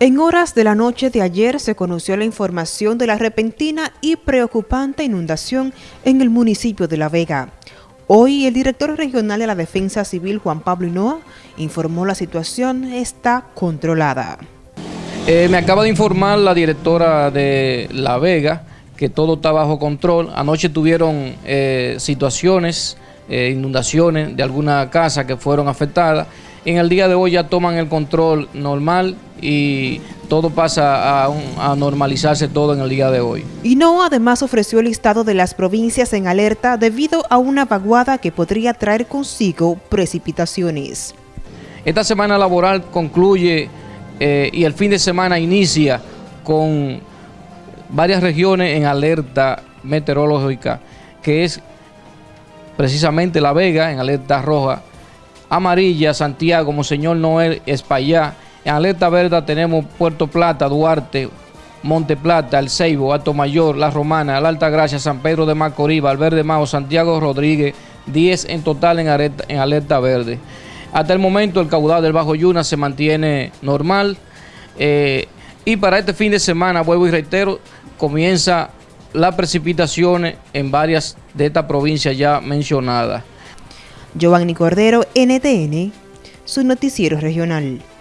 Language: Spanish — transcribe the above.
En horas de la noche de ayer se conoció la información de la repentina y preocupante inundación en el municipio de La Vega. Hoy el director regional de la Defensa Civil, Juan Pablo Hinoa, informó la situación está controlada. Eh, me acaba de informar la directora de La Vega que todo está bajo control. Anoche tuvieron eh, situaciones, eh, inundaciones de alguna casa que fueron afectadas en el día de hoy ya toman el control normal y todo pasa a, normalizarse todo en el día de hoy. Y no además ofreció el listado de las provincias en alerta debido a una vaguada que podría traer consigo precipitaciones. Esta semana laboral concluye eh, y el fin de semana inicia con varias regiones en alerta meteorológica, que es precisamente La Vega en alerta roja, amarilla, Santiago, Monseñor Noel, Espaillá. En alerta verde tenemos Puerto Plata, Duarte, Monte Plata, El Ceibo, Alto Mayor, La Romana, La Alta Gracia, San Pedro de Macorís, Valverde Mao, Santiago Rodríguez, 10 en total en alerta, en alerta verde. Hasta el momento el caudal del Bajo Yuna se mantiene normal eh, y para este fin de semana, vuelvo y reitero, comienza las precipitaciones en varias de estas provincias ya mencionadas. Giovanni Cordero, NTN, su noticiero regional.